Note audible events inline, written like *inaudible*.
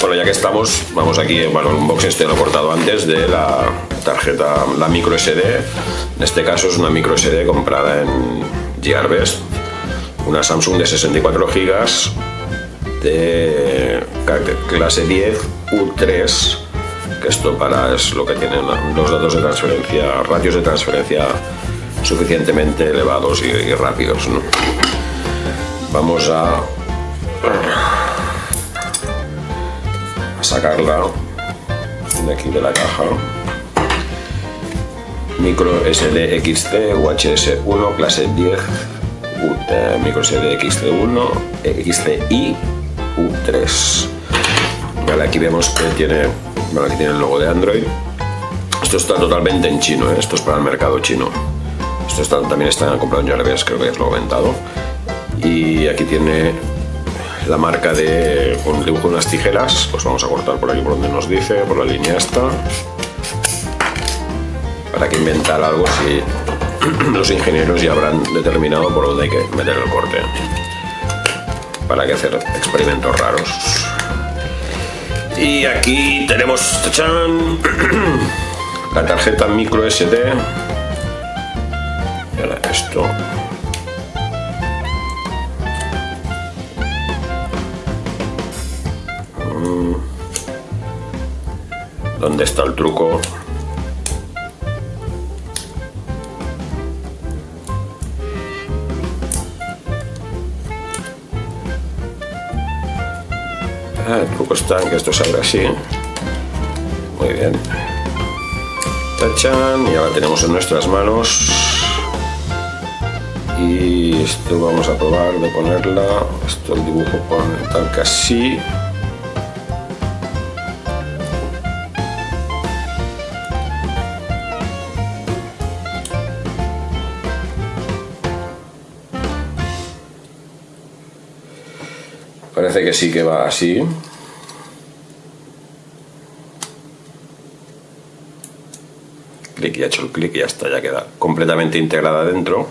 Bueno, ya que estamos, vamos aquí, bueno, el unboxing este lo he cortado antes de la tarjeta, la micro SD. En este caso es una micro SD comprada en Gearbest, una Samsung de 64 GB de clase 10 U3 que esto para es lo que tienen los datos de transferencia, ratios de transferencia suficientemente elevados y, rápidos. Vamos a, a sacarla de aquí de la caja. Micro SD XT UHS1 clase 10 eh, micro SD XT1 XTI U3 vale, aquí vemos que tiene vale, aquí tiene el logo de Android esto está totalmente en chino, ¿eh? esto es para el mercado chino esto también está comprado en Jarvis, creo que ya os lo he comentado y aquí tiene la marca de un dibujo de unas tijeras pues vamos a cortar por aquí por donde nos dice por la línea esta para que inventar algo si *clears throat* los ingenieros ya habrán determinado por dónde hay que meter el corte. Para que hacer experimentos raros. Y aquí tenemos *clears throat* la tarjeta micro SD ¿Dónde está el truco? Ah, el truco está en que esto salga así. Muy bien. Tachan, y ahora tenemos en nuestras manos. Y esto vamos a probar de ponerla. Esto el dibujo pone tal que así. Parece que sí que va así. Clic y ha hecho el clic y ya está, ya queda completamente integrada dentro.